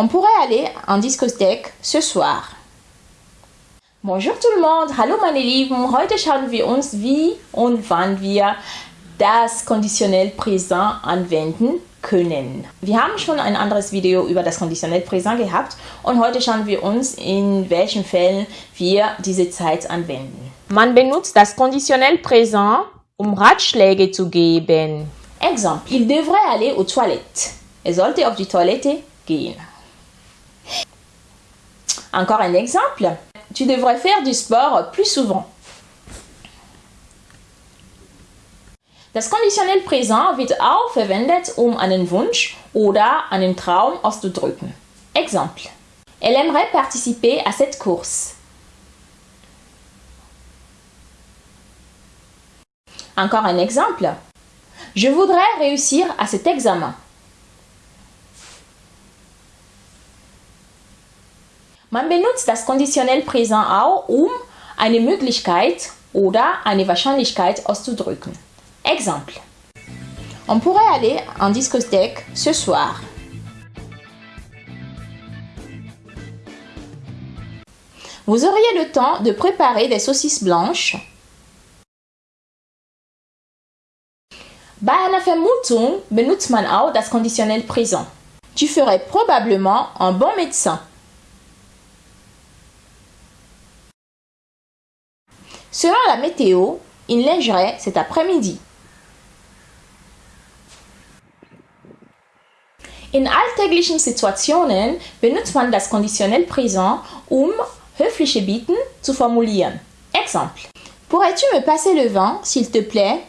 On pourrait aller en discothèque ce soir. Bonjour tout le monde, hallo meine Lieben. Heute schauen wir uns, wie und wann wir das konditionell Präsent anwenden können. Wir haben schon ein anderes Video über das konditionell Präsent gehabt und heute schauen wir uns, in welchen Fällen wir diese Zeit anwenden. Man benutzt das konditionell Präsent, um Ratschläge zu geben. Exemple, il devrait aller aux toilettes. Er sollte auf die Toilette gehen. Encore un exemple. Tu devrais faire du sport plus souvent. Das konditionell Präsent wird auch verwendet, um einen Wunsch oder einen Traum auszudrücken. Exemple. Elle aimerait participer à cette course. Encore un exemple. Je voudrais réussir à cet examen. Man benutzt das konditionell Präsent auch, um eine Möglichkeit oder eine Wahrscheinlichkeit auszudrücken. Exemple. On pourrait aller en discothèque ce soir. Vous auriez le temps de préparer des saucisses blanches. Bei einer Vermutung benutzt man auch das konditionell Präsent. Tu ferais probablement un bon médecin. Selon la météo, il neigerait cet après-midi. In alltäglichen Situationen benutzt man das konditionell Präsent, um höfliche Bitten zu formulieren. Exemple. Pourrais-tu me passer le vin, s'il te plaît?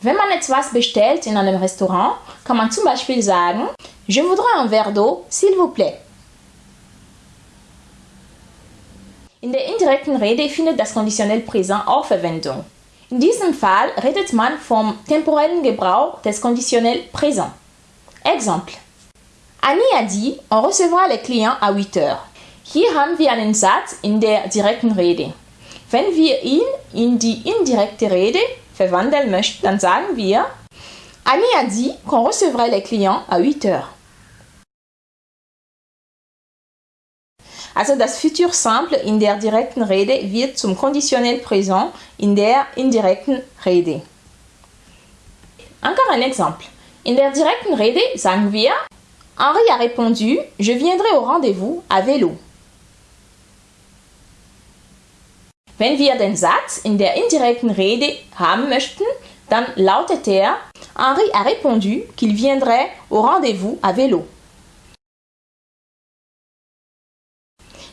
Wenn man etwas bestellt in einem Restaurant, kann man zum Beispiel sagen, Je voudrais un verre d'eau, s'il vous plaît. In der indirekten Rede findet das konditionell Präsent auch Verwendung. In diesem Fall redet man vom temporellen Gebrauch des konditionnel présent. Exemple. Annie a dit, on recevra les clients à 8 heures. Hier haben wir einen Satz in der direkten Rede. Wenn wir ihn in die indirekte Rede verwandeln möchten, dann sagen wir, Annie a dit qu'on recevrait les clients à 8 heures. Also das Futur Simple in der direkten Rede wird zum Konditionnel Présent in der indirekten Rede. Encore un exemple. In der direkten Rede sagen wir Henri a répondu Je viendrai au rendez-vous à vélo. Wenn wir den Satz in der indirekten Rede haben möchten, dann lautet er Henri a répondu qu'il viendrait au rendez-vous à vélo.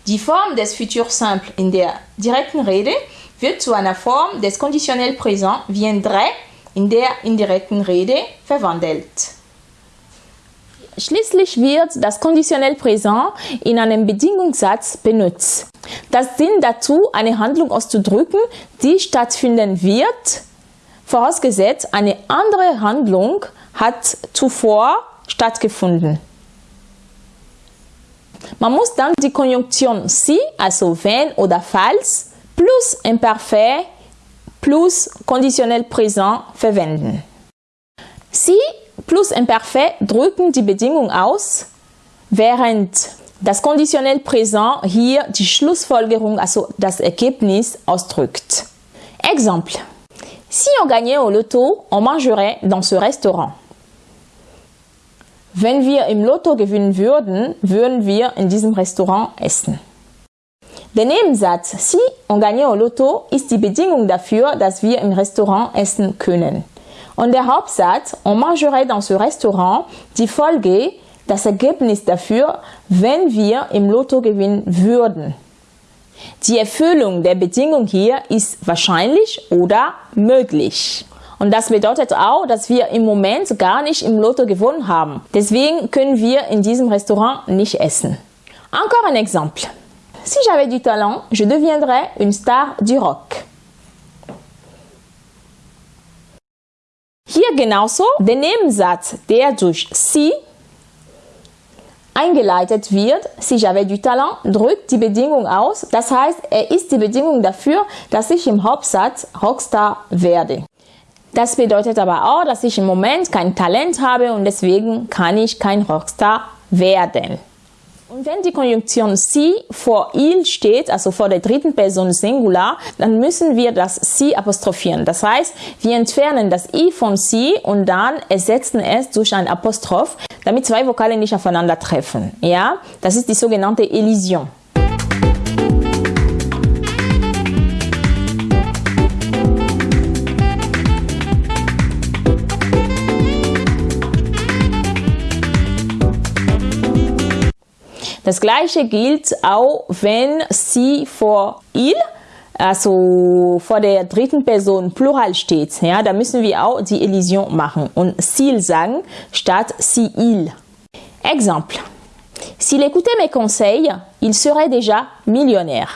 Die Form des Futur Simple in der direkten Rede wird zu einer Form des Konditionnel Présent viendrait in der indirekten Rede verwandelt. Schließlich wird das Konditionnel Présent in einem Bedingungssatz benutzt. Das dient dazu, eine Handlung auszudrücken, die stattfinden wird, vorausgesetzt eine andere Handlung hat zuvor stattgefunden. Man muss dann die Konjunktion si, also wenn oder falls, plus Imperfekt plus konditionnel Präsent verwenden. Si plus Imperfekt drücken die Bedingung aus, während das konditionnel Präsent hier die Schlussfolgerung, also das Ergebnis, ausdrückt. Exemple. Si on gagnait au loto, on mangerait dans ce restaurant. Wenn wir im Lotto gewinnen würden, würden wir in diesem Restaurant essen. Der Nebensatz Si on gagne au Lotto ist die Bedingung dafür, dass wir im Restaurant essen können. Und der Hauptsatz On mangerait dans ce restaurant die Folge, das Ergebnis dafür, wenn wir im Lotto gewinnen würden. Die Erfüllung der Bedingung hier ist wahrscheinlich oder möglich. Und das bedeutet auch, dass wir im Moment gar nicht im Lotto gewonnen haben. Deswegen können wir in diesem Restaurant nicht essen. Encore un exemple. Si j'avais du talent, je deviendrais une star du rock. Hier genauso der Nebensatz, der durch si eingeleitet wird, si j'avais du talent, drückt die Bedingung aus. Das heißt, er ist die Bedingung dafür, dass ich im Hauptsatz Rockstar werde. Das bedeutet aber auch, dass ich im Moment kein Talent habe und deswegen kann ich kein Rockstar werden. Und wenn die Konjunktion sie vor il steht, also vor der dritten Person Singular, dann müssen wir das sie apostrophieren. Das heißt, wir entfernen das i von sie und dann ersetzen es durch ein Apostroph, damit zwei Vokale nicht aufeinandertreffen. Ja, das ist die sogenannte Elision. Das gleiche gilt auch, wenn sie vor il, also vor der dritten Person Plural steht. Ja, da müssen wir auch die Elision machen und s'il sagen statt si il. Exemple. S'il écoutait mes conseils, il serait déjà millionnaire.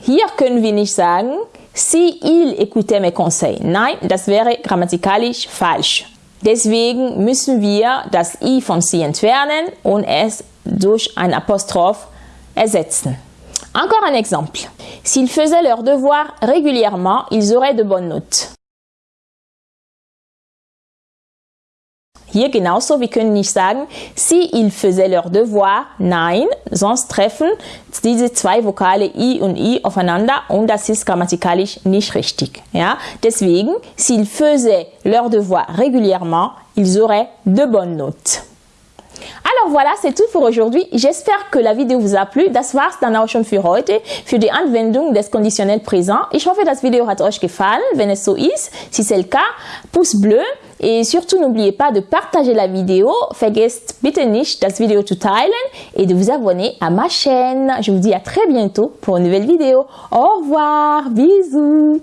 Hier können wir nicht sagen, si il écoutait mes conseils. Nein, das wäre grammatikalisch falsch. Deswegen müssen wir das i von sie entfernen und es durch ein Apostroph ersetzen. Encore un exemple. S'ils faisaient leurs devoirs régulièrement, ils auraient de bonnes notes. Hier genauso, wir können nicht sagen, si ils faisaient leur devoir, nein, sonst treffen diese zwei Vokale i und i aufeinander und das ist grammatikalisch nicht richtig. Ja? Deswegen, s'ils faisaient leur devoir régulièrement, ils auraient de bonnes notes. Alors voilà, c'est tout für aujourd'hui. J'espère que la Video vous a plu. Das war's dann auch schon für heute, für die Anwendung des Conditionnel Présent. Ich hoffe, das Video hat euch gefallen. Wenn es so ist, si c'est le cas, pouce bleu. Et surtout, n'oubliez pas de partager la vidéo. Vergesst bitte nicht, das Video zu teilen et de vous abonner à ma chaîne. Je vous dis à très bientôt pour une nouvelle vidéo. Au revoir, bisous.